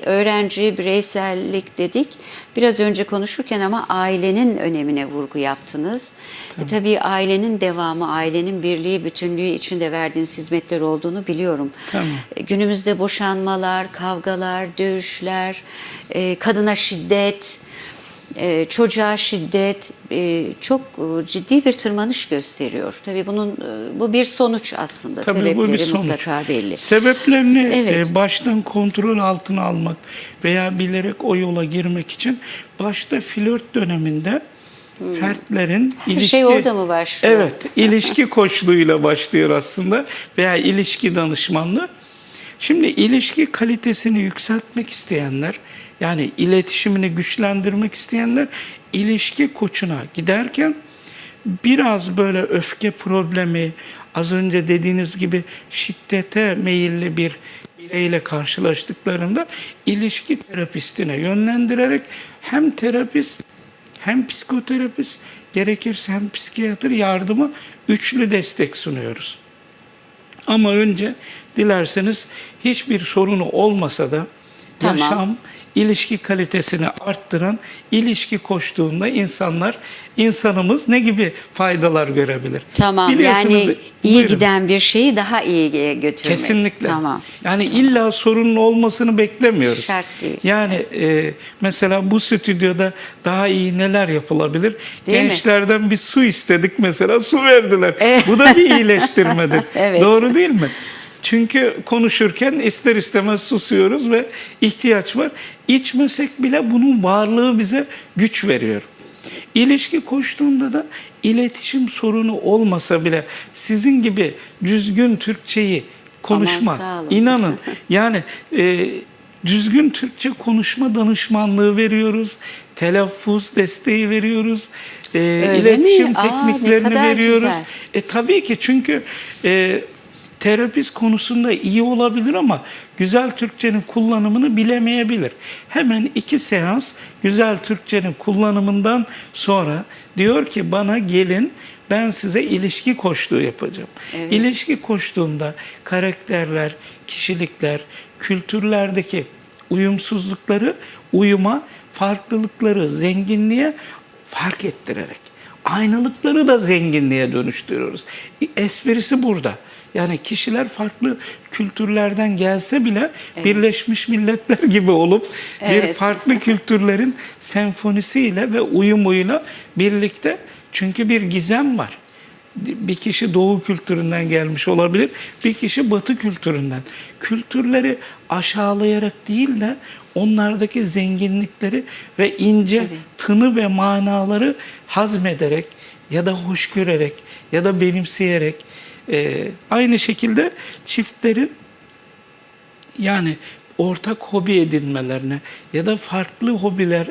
Evet, öğrenci, bireysellik dedik. Biraz önce konuşurken ama ailenin önemine vurgu yaptınız. E, tabii ailenin devamı, ailenin birliği, bütünlüğü içinde verdiğiniz hizmetler olduğunu biliyorum. Tamam. E, Günümüzde boşanmalar, kavgalar, dövüşler, e, kadına şiddet, e, çocuğa şiddet e, çok e, ciddi bir tırmanış gösteriyor. Tabii bunun e, bu bir sonuç aslında. Tabii Sebepleri bu bir sonuç. mutlaka belli. Sebeplerini Evet. e, baştan kontrol altına almak veya bilerek o yola girmek için başta flört döneminde fertlerin Her ilişki şey orada mı başlıyor? Evet, ilişki koçluğuyla başlıyor aslında veya ilişki danışmanlığı. Şimdi ilişki kalitesini yükseltmek isteyenler, yani iletişimini güçlendirmek isteyenler ilişki koçuna giderken biraz böyle öfke problemi, az önce dediğiniz gibi şiddete meyilli bir bireyle karşılaştıklarında ilişki terapistine yönlendirerek hem terapist hem psikoterapist gerekirse hem psikiyatr yardımı üçlü destek sunuyoruz. Ama önce dilerseniz hiçbir sorunu olmasa da Tamam. yaşam ilişki kalitesini arttıran ilişki koştuğunda insanlar insanımız ne gibi faydalar görebilir? Tamam yani iyi Buyurun. giden bir şeyi daha iyiye götürmek. Kesinlikle. Tamam. Yani illa sorunun olmasını beklemiyoruz. Şart değil. Yani e, mesela bu stüdyoda daha iyi neler yapılabilir? Değil mi? Gençlerden bir su istedik mesela su verdiler. Bu da bir iyileştirmedir. Evet. Doğru değil mi? Çünkü konuşurken ister istemez susuyoruz ve ihtiyaç var. İçmesek bile bunun varlığı bize güç veriyor. İlişki koştuğunda da iletişim sorunu olmasa bile sizin gibi düzgün Türkçeyi konuşma. İnanın yani e, düzgün Türkçe konuşma danışmanlığı veriyoruz. Telaffuz desteği veriyoruz. E, Öyle iletişim mi? Aa, tekniklerini kadar veriyoruz. güzel. E tabii ki çünkü e, terapist konusunda iyi olabilir ama güzel Türkçenin kullanımını bilemeyebilir. Hemen iki seans güzel Türkçenin kullanımından sonra diyor ki bana gelin ben size ilişki koçluğu yapacağım. İlişki koçluğunda karakterler, kişilikler, kültürlerdeki uyumsuzlukları uyuma, farklılıkları zenginliğe fark ettirerek aynalıkları da zenginliğe dönüştürüyoruz. Esprisi burada. Yani kişiler farklı kültürlerden gelse bile Birleşmiş Milletler gibi olup bir Evet. farklı kültürlerin senfonisiyle ve uyumuyla birlikte çünkü bir gizem var. Bir kişi doğu kültüründen gelmiş olabilir, bir kişi batı kültüründen. Kültürleri aşağılayarak değil de onlardaki zenginlikleri ve ince Evet. tını ve manaları hazmederek ya da hoş görerek ya da benimseyerek e, aynı şekilde çiftlerin yani ortak hobi edinmelerine ya da farklı hobiler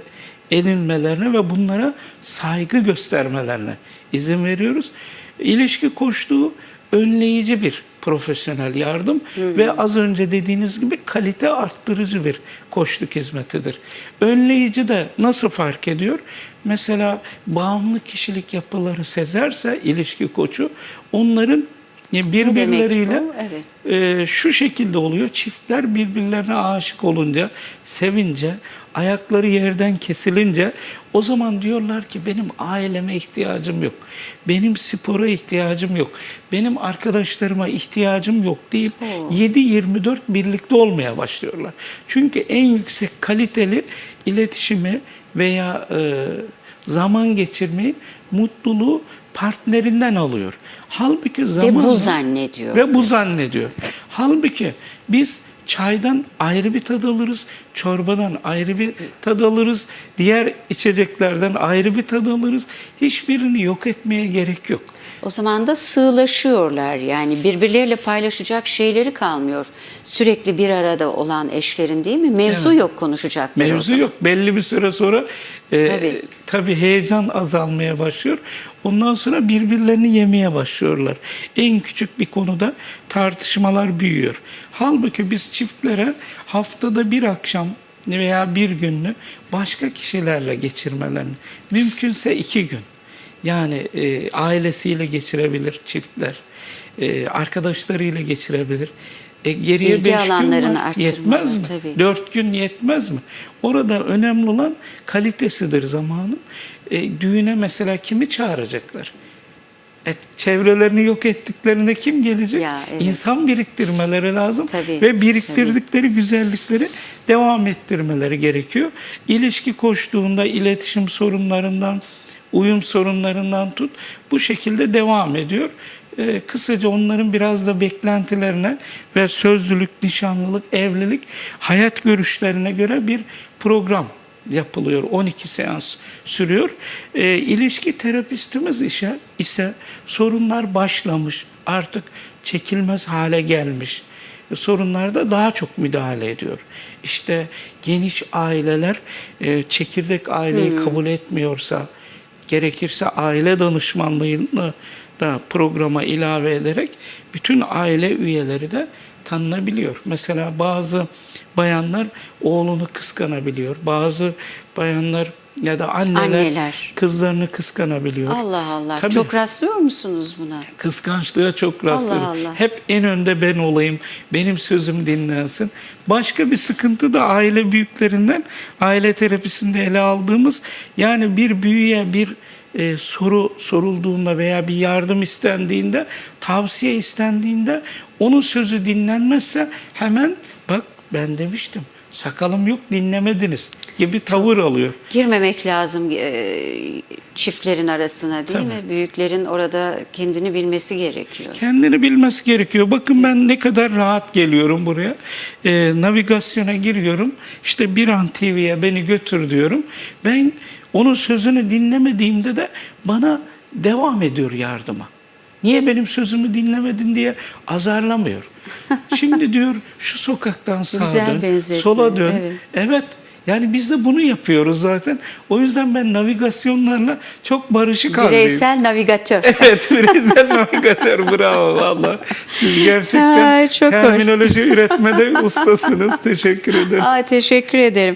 edinmelerine ve bunlara saygı göstermelerine izin veriyoruz. İlişki koştuğu önleyici bir profesyonel yardım ve az önce dediğiniz gibi kalite arttırıcı bir koçluk hizmetidir. Önleyici de nasıl fark ediyor? Mesela bağımlı kişilik yapıları sezerse ilişki koçu onların birbirleriyle bu? Evet. e, şu şekilde oluyor. Çiftler birbirlerine aşık olunca, sevince, ayakları yerden kesilince o zaman diyorlar ki benim aileme ihtiyacım yok. Benim spora ihtiyacım yok. Benim arkadaşlarıma ihtiyacım yok deyip Oo. 7-24 birlikte olmaya başlıyorlar. Çünkü en yüksek kaliteli iletişimi veya e, zaman geçirmeyi, mutluluğu partnerinden alıyor. Halbuki Ve zaman bu zannediyor. ve bu zannediyor. Halbuki biz çaydan ayrı bir tad alırız, çorbadan ayrı bir tad alırız, diğer içeceklerden ayrı bir tad alırız. Hiçbirini yok etmeye gerek yok. O zaman da sığlaşıyorlar yani birbirleriyle paylaşacak şeyleri kalmıyor. Sürekli bir arada olan eşlerin değil mi? Mevzu yok konuşacakları Mevzu yok. Belli bir süre sonra e, Tabii. tabii. heyecan azalmaya başlıyor. Ondan sonra birbirlerini yemeye başlıyorlar. En küçük bir konuda tartışmalar büyüyor. Halbuki biz çiftlere haftada bir akşam veya bir gününü başka kişilerle geçirmelerini, mümkünse iki gün. Yani e, ailesiyle geçirebilir çiftler, e, arkadaşlarıyla geçirebilir. E, geriye İlgi beş gün var. Yetmez mi? tabii. Dört gün yetmez mi? Orada önemli olan kalitesidir zamanın. E, düğüne mesela kimi çağıracaklar? E, çevrelerini yok ettiklerinde kim gelecek? Ya, evet. İnsan biriktirmeleri lazım Tabii, ve biriktirdikleri güzellikleri devam ettirmeleri gerekiyor. İlişki koştuğunda iletişim sorunlarından, uyum sorunlarından tut bu şekilde devam ediyor. Ee, kısaca onların biraz da beklentilerine ve sözlülük, nişanlılık, evlilik, hayat görüşlerine göre bir program yapılıyor. 12 seans sürüyor. Ee, ilişki terapistimiz işe ise sorunlar başlamış, artık çekilmez hale gelmiş E, sorunlarda daha çok müdahale ediyor. İşte geniş aileler e, çekirdek aileyi kabul etmiyorsa, gerekirse aile danışmanlığını da programa ilave ederek bütün aile üyeleri de tanınabiliyor. Mesela bazı bayanlar oğlunu kıskanabiliyor. Bazı bayanlar ya da anneler, Anneler. kızlarını kıskanabiliyor. Allah Allah. Tabii. Çok rastlıyor musunuz buna? Kıskançlığa çok rastlarım. Allah. Hep en önde ben olayım, benim sözüm dinlensin. Başka bir sıkıntı da aile büyüklerinden, aile terapisinde ele aldığımız, yani bir büyüye bir e, soru sorulduğunda veya bir yardım istendiğinde, tavsiye istendiğinde onun sözü dinlenmezse hemen bak ben demiştim sakalım yok dinlemediniz gibi tavır alıyor. Girmemek lazım e, çiftlerin arasına değil Tabii. mi? Büyüklerin orada kendini bilmesi gerekiyor. Kendini bilmesi gerekiyor. Bakın ben ne kadar rahat geliyorum buraya. Ee, navigasyona giriyorum. İşte bir an TV'ye beni götür diyorum. Ben onun sözünü dinlemediğimde de bana devam ediyor yardıma. Niye benim sözümü dinlemedin diye azarlamıyor. Şimdi diyor şu sokaktan sağa Güzel dön, sola dön. evet. Evet. Yani biz de bunu yapıyoruz zaten. O yüzden ben navigasyonlarla çok barışık haldeyim. Bireysel navigatör. Evet, bireysel navigatör bravo valla. Siz gerçekten Ay, çok hoş. terminoloji üretmede ustasınız. Teşekkür ederim. Aa, teşekkür ederim.